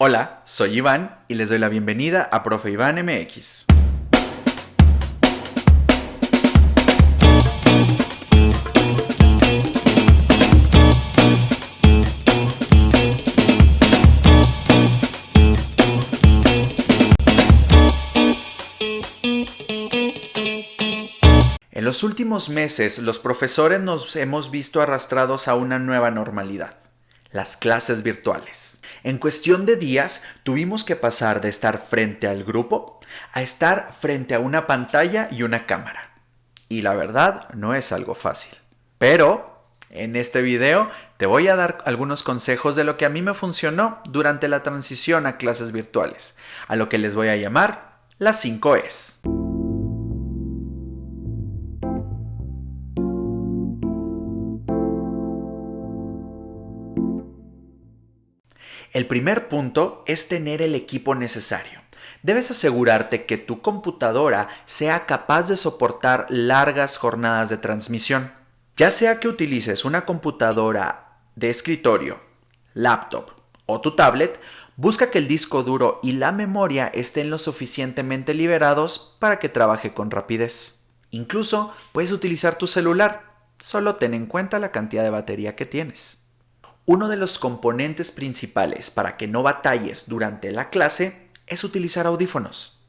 Hola, soy Iván y les doy la bienvenida a Profe Iván MX. En los últimos meses, los profesores nos hemos visto arrastrados a una nueva normalidad, las clases virtuales. En cuestión de días tuvimos que pasar de estar frente al grupo a estar frente a una pantalla y una cámara. Y la verdad no es algo fácil. Pero en este video te voy a dar algunos consejos de lo que a mí me funcionó durante la transición a clases virtuales, a lo que les voy a llamar las 5 Es. El primer punto es tener el equipo necesario. Debes asegurarte que tu computadora sea capaz de soportar largas jornadas de transmisión. Ya sea que utilices una computadora de escritorio, laptop o tu tablet, busca que el disco duro y la memoria estén lo suficientemente liberados para que trabaje con rapidez. Incluso puedes utilizar tu celular, solo ten en cuenta la cantidad de batería que tienes. Uno de los componentes principales para que no batalles durante la clase es utilizar audífonos.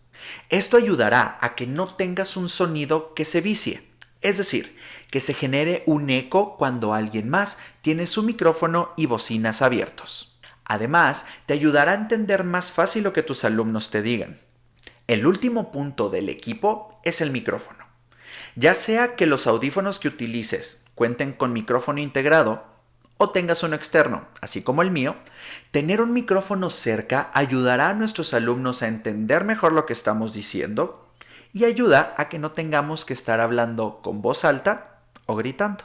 Esto ayudará a que no tengas un sonido que se vicie, es decir, que se genere un eco cuando alguien más tiene su micrófono y bocinas abiertos. Además, te ayudará a entender más fácil lo que tus alumnos te digan. El último punto del equipo es el micrófono. Ya sea que los audífonos que utilices cuenten con micrófono integrado o tengas uno externo, así como el mío, tener un micrófono cerca ayudará a nuestros alumnos a entender mejor lo que estamos diciendo y ayuda a que no tengamos que estar hablando con voz alta o gritando.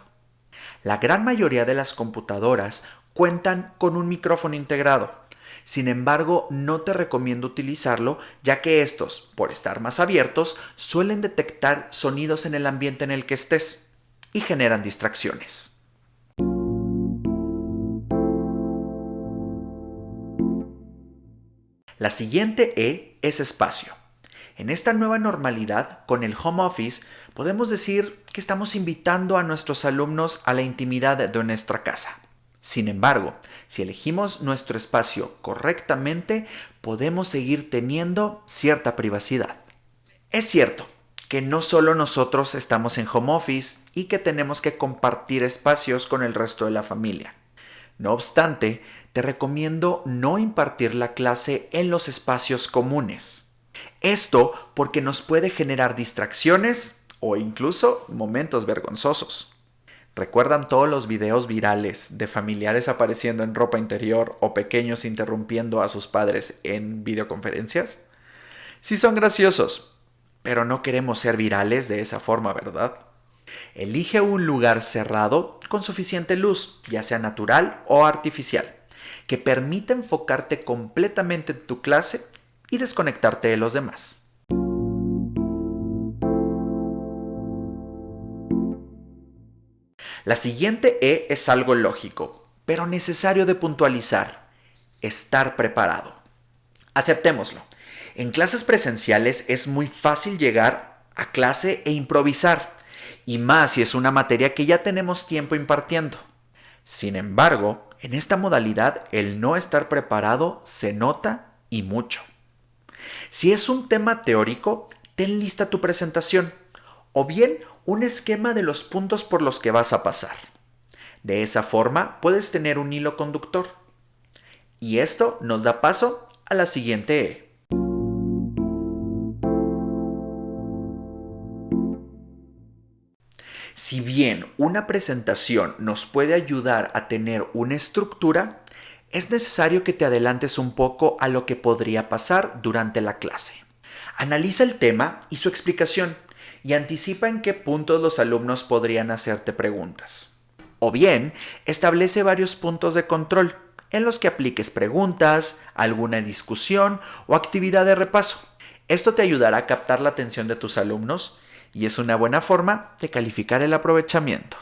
La gran mayoría de las computadoras cuentan con un micrófono integrado. Sin embargo, no te recomiendo utilizarlo ya que estos, por estar más abiertos, suelen detectar sonidos en el ambiente en el que estés y generan distracciones. La siguiente E es espacio. En esta nueva normalidad, con el home office, podemos decir que estamos invitando a nuestros alumnos a la intimidad de nuestra casa. Sin embargo, si elegimos nuestro espacio correctamente, podemos seguir teniendo cierta privacidad. Es cierto que no solo nosotros estamos en home office y que tenemos que compartir espacios con el resto de la familia. No obstante, te recomiendo no impartir la clase en los espacios comunes. Esto porque nos puede generar distracciones o incluso momentos vergonzosos. ¿Recuerdan todos los videos virales de familiares apareciendo en ropa interior o pequeños interrumpiendo a sus padres en videoconferencias? Sí son graciosos, pero no queremos ser virales de esa forma, ¿verdad? Elige un lugar cerrado con suficiente luz, ya sea natural o artificial que permita enfocarte completamente en tu clase y desconectarte de los demás. La siguiente E es algo lógico, pero necesario de puntualizar. Estar preparado. Aceptémoslo. En clases presenciales es muy fácil llegar a clase e improvisar, y más si es una materia que ya tenemos tiempo impartiendo. Sin embargo, en esta modalidad el no estar preparado se nota y mucho. Si es un tema teórico, ten lista tu presentación o bien un esquema de los puntos por los que vas a pasar. De esa forma puedes tener un hilo conductor. Y esto nos da paso a la siguiente Si bien una presentación nos puede ayudar a tener una estructura, es necesario que te adelantes un poco a lo que podría pasar durante la clase. Analiza el tema y su explicación y anticipa en qué puntos los alumnos podrían hacerte preguntas. O bien, establece varios puntos de control en los que apliques preguntas, alguna discusión o actividad de repaso. Esto te ayudará a captar la atención de tus alumnos y es una buena forma de calificar el aprovechamiento.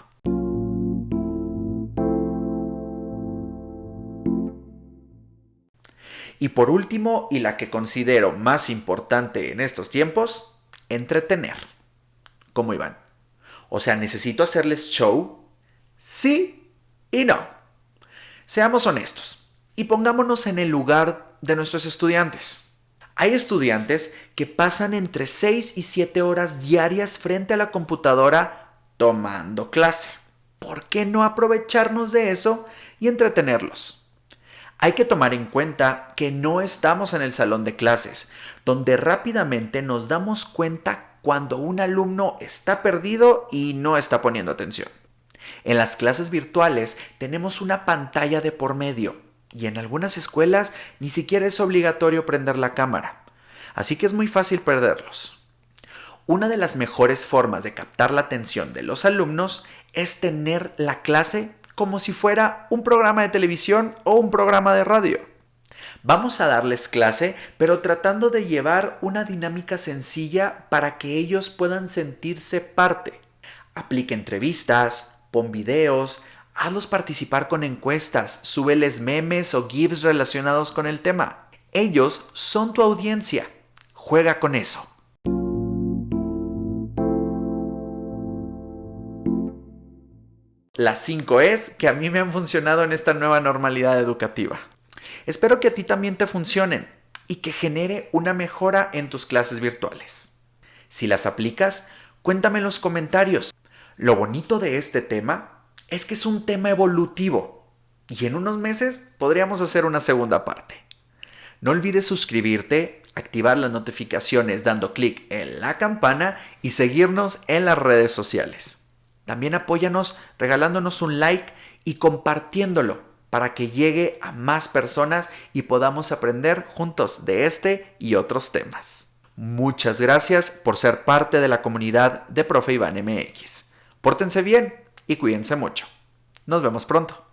Y por último, y la que considero más importante en estos tiempos, entretener. ¿Cómo iban? O sea, ¿necesito hacerles show? Sí y no. Seamos honestos y pongámonos en el lugar de nuestros estudiantes. Hay estudiantes que pasan entre 6 y 7 horas diarias frente a la computadora tomando clase. ¿Por qué no aprovecharnos de eso y entretenerlos? Hay que tomar en cuenta que no estamos en el salón de clases, donde rápidamente nos damos cuenta cuando un alumno está perdido y no está poniendo atención. En las clases virtuales tenemos una pantalla de por medio y en algunas escuelas ni siquiera es obligatorio prender la cámara, así que es muy fácil perderlos. Una de las mejores formas de captar la atención de los alumnos es tener la clase como si fuera un programa de televisión o un programa de radio. Vamos a darles clase, pero tratando de llevar una dinámica sencilla para que ellos puedan sentirse parte. Aplica entrevistas, pon videos, hazlos participar con encuestas, súbeles memes o GIFs relacionados con el tema. Ellos son tu audiencia. Juega con eso. Las 5 es que a mí me han funcionado en esta nueva normalidad educativa. Espero que a ti también te funcionen y que genere una mejora en tus clases virtuales. Si las aplicas, cuéntame en los comentarios. Lo bonito de este tema es que es un tema evolutivo y en unos meses podríamos hacer una segunda parte. No olvides suscribirte, activar las notificaciones dando clic en la campana y seguirnos en las redes sociales. También apóyanos regalándonos un like y compartiéndolo para que llegue a más personas y podamos aprender juntos de este y otros temas. Muchas gracias por ser parte de la comunidad de Profe Iván MX. Pórtense bien y cuídense mucho. Nos vemos pronto.